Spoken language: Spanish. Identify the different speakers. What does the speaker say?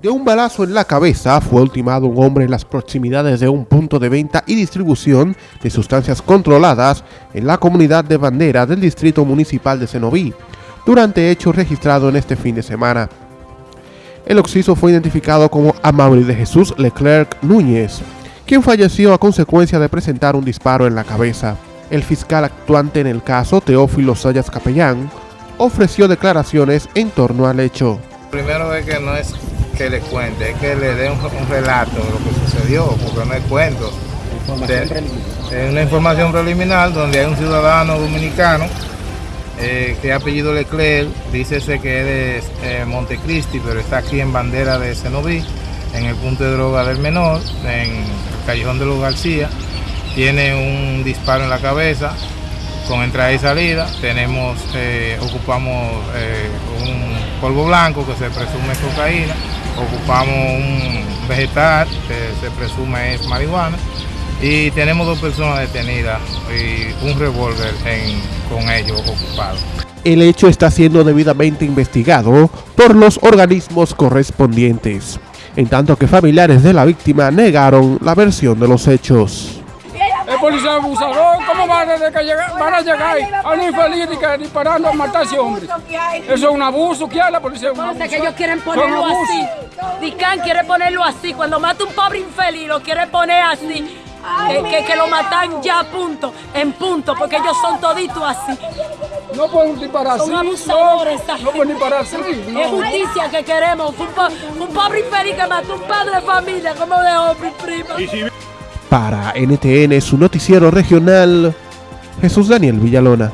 Speaker 1: De un balazo en la cabeza fue ultimado un hombre en las proximidades de un punto de venta y distribución de sustancias controladas en la comunidad de Bandera del Distrito Municipal de Cenoví, durante hechos registrados en este fin de semana. El occiso fue identificado como Amable de Jesús Leclerc Núñez, quien falleció a consecuencia de presentar un disparo en la cabeza. El fiscal actuante en el caso, Teófilo Sayas Capellán, ofreció declaraciones en torno al hecho.
Speaker 2: Primero que no es que le cuente, es que le dé un, relato de lo que sucedió, porque no es cuento. Es una información preliminar donde hay un ciudadano dominicano eh, que apellido Leclerc, dícese que es de eh, Montecristi, pero está aquí en bandera de Cenoví, en el punto de droga del menor, en el callejón de los García. Tiene un disparo en la cabeza, con entrada y salida. Tenemos, eh, ocupamos un polvo blanco que se presume cocaína ocupamos un vegetal que se presume es marihuana y tenemos dos personas detenidas y un revólver con ellos ocupado.
Speaker 1: El hecho está siendo debidamente investigado por los organismos correspondientes, en tanto que familiares de la víctima negaron la versión de los hechos
Speaker 3: policía abusador, ¿cómo van a, llegar, van a llegar a un infeliz disparando a matar a ese hombre? Eso es un abuso, ¿qué hay la policía? Un
Speaker 4: abuso. que ellos quieren ponerlo así. Dicán quiere ponerlo así, cuando mata un pobre infeliz lo quiere poner así. Que, que, lo matan ya a punto, en punto, porque ellos son toditos así.
Speaker 3: No pueden disparar
Speaker 4: así. Son abusadores.
Speaker 3: No, no pueden disparar así.
Speaker 4: No. Es justicia que queremos. Un, un pobre infeliz que mató un padre de familia, como de hombre y prima.
Speaker 1: Para NTN, su noticiero regional, Jesús Daniel Villalona.